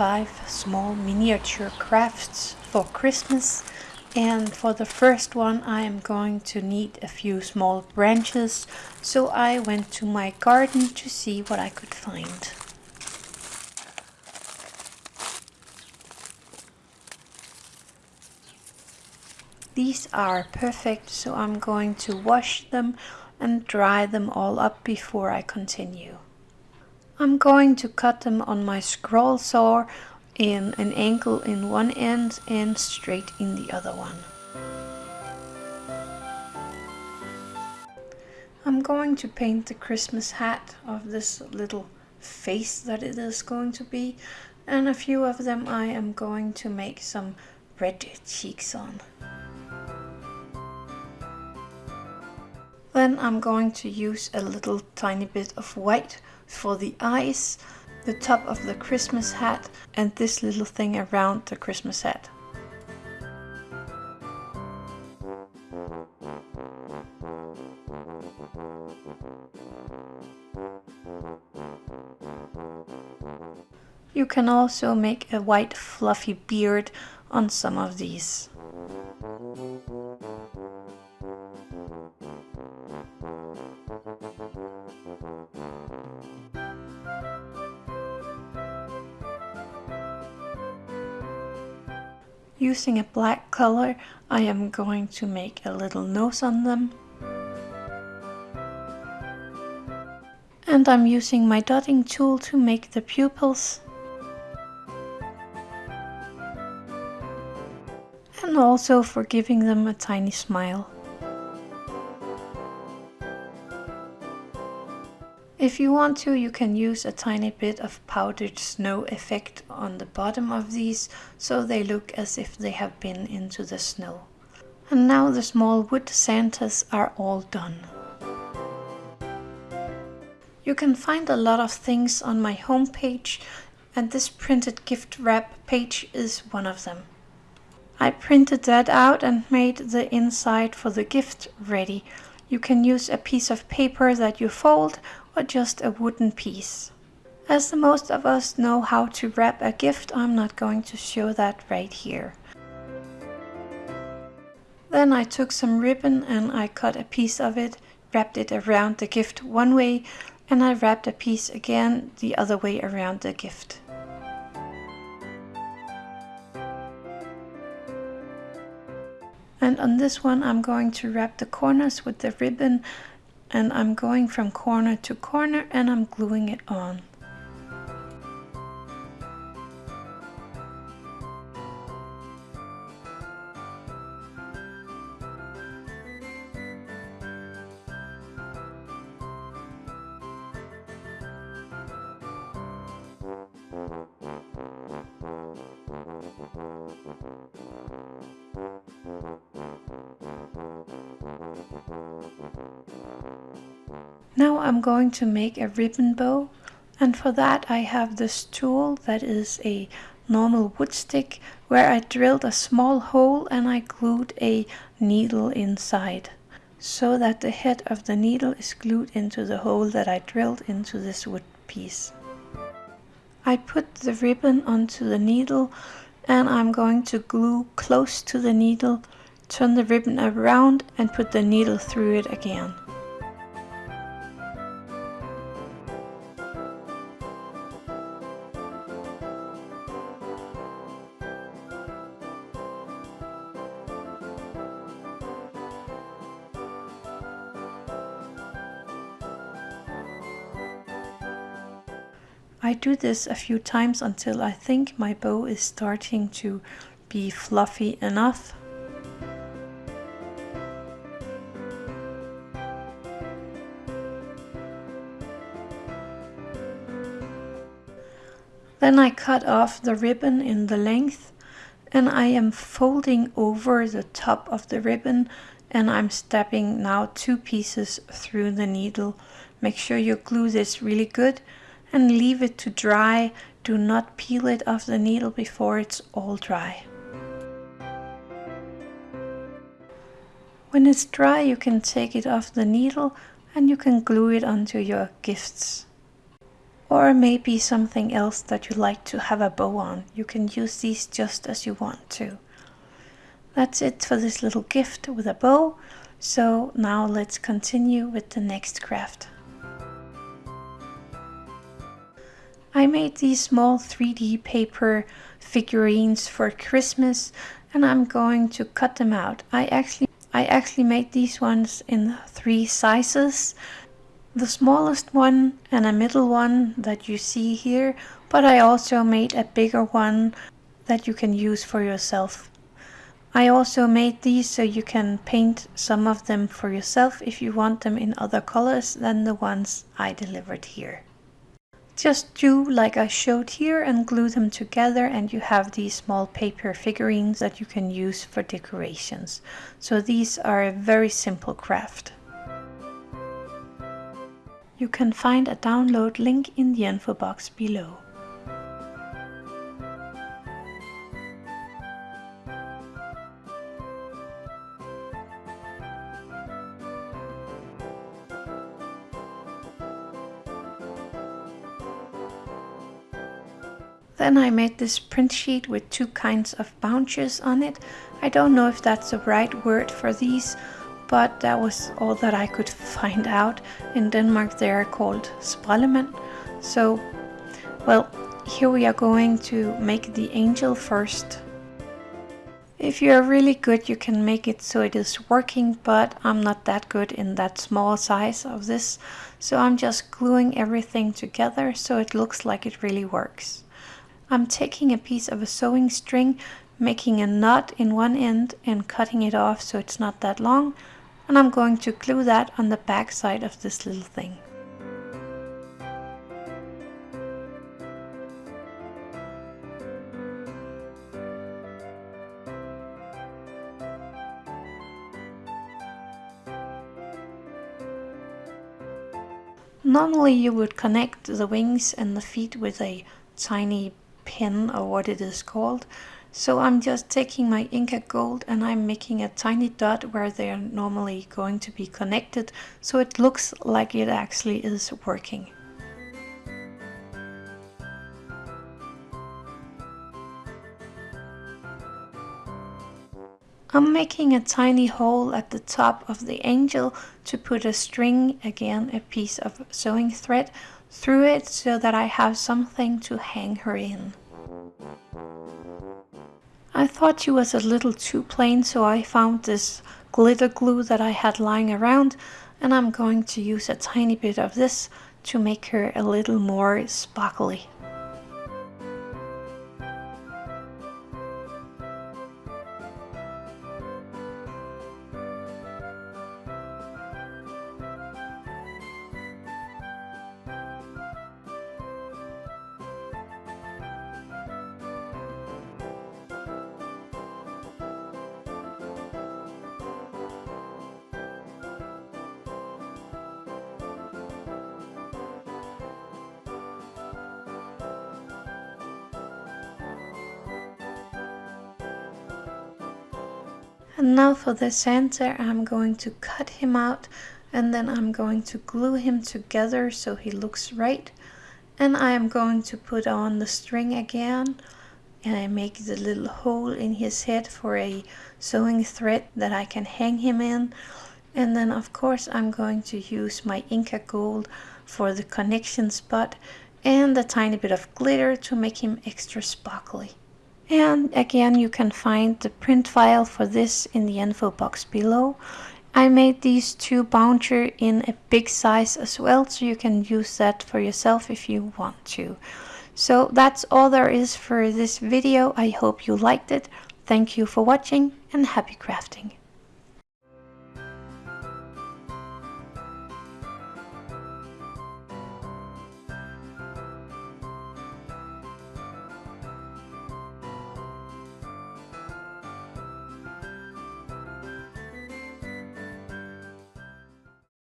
five small miniature crafts for Christmas and for the first one I am going to need a few small branches so I went to my garden to see what I could find. These are perfect so I'm going to wash them and dry them all up before I continue. I'm going to cut them on my scroll saw in an angle in one end and straight in the other one. I'm going to paint the Christmas hat of this little face that it is going to be and a few of them I am going to make some red cheeks on. Then I'm going to use a little tiny bit of white for the eyes, the top of the Christmas hat and this little thing around the Christmas hat. You can also make a white fluffy beard on some of these. Using a black color, I am going to make a little nose on them. And I'm using my dotting tool to make the pupils. And also for giving them a tiny smile. If you want to, you can use a tiny bit of powdered snow effect on the bottom of these, so they look as if they have been into the snow. And now the small wood Santas are all done. You can find a lot of things on my homepage, and this printed gift wrap page is one of them. I printed that out and made the inside for the gift ready. You can use a piece of paper that you fold or just a wooden piece. As the most of us know how to wrap a gift, I'm not going to show that right here. Then I took some ribbon and I cut a piece of it, wrapped it around the gift one way, and I wrapped a piece again the other way around the gift. And on this one I'm going to wrap the corners with the ribbon and I'm going from corner to corner and I'm gluing it on. Now I'm going to make a ribbon bow and for that I have this tool that is a normal wood stick where I drilled a small hole and I glued a needle inside so that the head of the needle is glued into the hole that I drilled into this wood piece. I put the ribbon onto the needle and I'm going to glue close to the needle, turn the ribbon around and put the needle through it again. I do this a few times until I think my bow is starting to be fluffy enough. Then I cut off the ribbon in the length and I am folding over the top of the ribbon and I'm stepping now two pieces through the needle. Make sure you glue this really good and leave it to dry. Do not peel it off the needle before it's all dry. When it's dry you can take it off the needle and you can glue it onto your gifts. or maybe something else that you like to have a bow on. You can use these just as you want to. That's it for this little gift with a bow. So now let's continue with the next craft. I made these small 3D paper figurines for Christmas and I'm going to cut them out. I actually I actually made these ones in three sizes the smallest one and a middle one that you see here, but I also made a bigger one that you can use for yourself. I also made these so you can paint some of them for yourself if you want them in other colors than the ones I delivered here. Just do like I showed here and glue them together and you have these small paper figurines that you can use for decorations. So these are a very simple craft. You can find a download link in the info box below. Then I made this print sheet with two kinds of bunches on it. I don't know if that's the right word for these, but that was all that I could find out. In Denmark they are called sprællemænd. So, well, here we are going to make the angel first. If you are really good you can make it so it is working, but I'm not that good in that small size of this. So I'm just gluing everything together so it looks like it really works. I'm taking a piece of a sewing string, making a knot in one end and cutting it off so it's not that long and I'm going to glue that on the back side of this little thing. Normally you would connect the wings and the feet with a tiny pin or what it is called so I'm just taking my Inka Gold and I'm making a tiny dot where they are normally going to be connected so it looks like it actually is working. I'm making a tiny hole at the top of the angel to put a string, again a piece of sewing thread, through it so that I have something to hang her in. I thought she was a little too plain so I found this glitter glue that I had lying around and I'm going to use a tiny bit of this to make her a little more sparkly. And now for the Santa I'm going to cut him out and then I'm going to glue him together so he looks right. And I am going to put on the string again and I make the little hole in his head for a sewing thread that I can hang him in. And then of course I'm going to use my Inka Gold for the connection spot and a tiny bit of glitter to make him extra sparkly. And again, you can find the print file for this in the info box below. I made these two bounder in a big size as well, so you can use that for yourself if you want to. So that's all there is for this video. I hope you liked it. Thank you for watching and happy crafting.